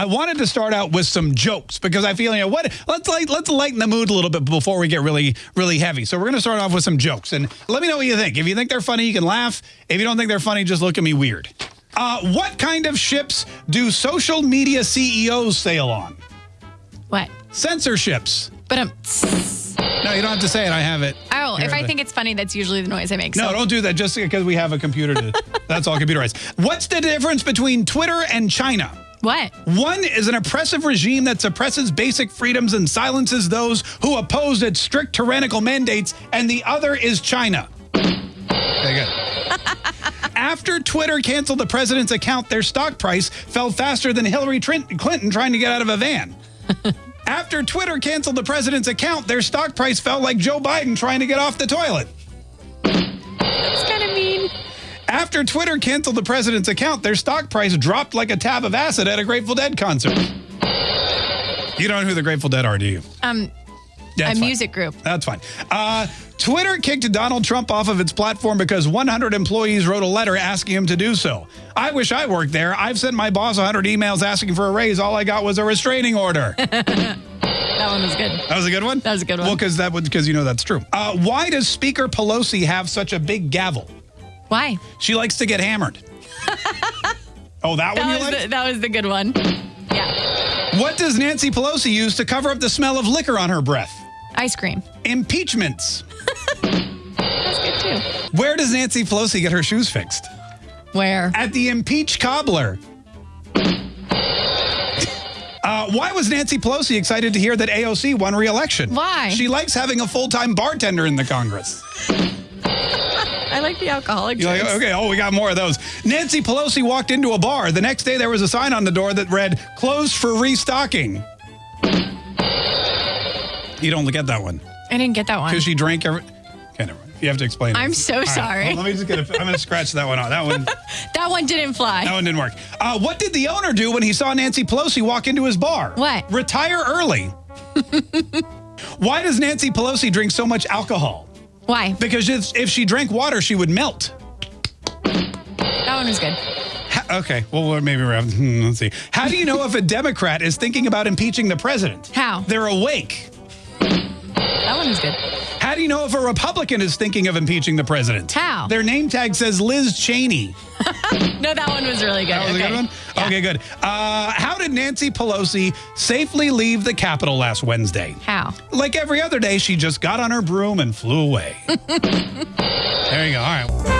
I wanted to start out with some jokes because I feel you know what let's like let's lighten the mood a little bit before we get really really heavy. So we're going to start off with some jokes and let me know what you think. If you think they're funny, you can laugh. If you don't think they're funny, just look at me weird. Uh, what kind of ships do social media CEOs sail on? What? Censorships. But um. No, you don't have to say it. I have it. Oh, Here if I the- think it's funny, that's usually the noise I make. No, so. don't do that just because we have a computer. To, that's all computerized. What's the difference between Twitter and China? What? One is an oppressive regime that suppresses basic freedoms and silences those who oppose its strict tyrannical mandates, and the other is China. Okay, good. After Twitter canceled the president's account, their stock price fell faster than Hillary Clinton trying to get out of a van. After Twitter canceled the president's account, their stock price fell like Joe Biden trying to get off the toilet. That's kind of. After Twitter canceled the president's account, their stock price dropped like a tab of acid at a Grateful Dead concert. You don't know who the Grateful Dead are, do you? Um, That's a fine. music group. That's fine. Uh, Twitter kicked Donald Trump off of its platform because 100 employees wrote a letter asking him to do so. I wish I worked there. I've sent my boss 100 emails asking for a raise. All I got was a restraining order. that one was good. That was a good one. That was a good one. Well, because that would because you know that's true. Uh, why does Speaker Pelosi have such a big gavel? Why? She likes to get hammered. oh, that, one That you was like? the, that was the good one. Yeah. What does Nancy Pelosi use to cover up the smell of liquor on her breath? Ice cream. Impeachments. That's good too. Where does Nancy Pelosi get her shoes fixed? Where? At the impeach cobbler. Uh, why was Nancy Pelosi excited to hear that AOC won re-election? Why? She likes having a full-time bartender in the Congress. I like the alcoholic. You're like, drinks. okay, oh, we got more of those. Nancy Pelosi walked into a bar. The next day, there was a sign on the door that read, closed for restocking. You don't get that one. I didn't get that one. Because she drank every... Okay, never mind. You have to explain. I'm so All right, sorry. well, let me just get a... I'm going to scratch that one out. That one... That one didn't fly. That one didn't work. Uh, what did the owner do when he saw Nancy Pelosi walk into his bar? What? Retire early. Why does Nancy Pelosi drink so much alcohol? Why? Because if, if she drank water, she would melt. That one was good. Ha- okay, well, maybe we're hmm, let's see. How do you know if a Democrat is thinking about impeaching the president? How? They're awake. That one was good. How do you know if a Republican is thinking of impeaching the president? How? Their name tag says Liz Cheney. No, that one was really good. That was okay. a good one? Yeah. Okay, good. Uh, how did Nancy Pelosi safely leave the Capitol last Wednesday? How? Like every other day, she just got on her broom and flew away. there you go. All right.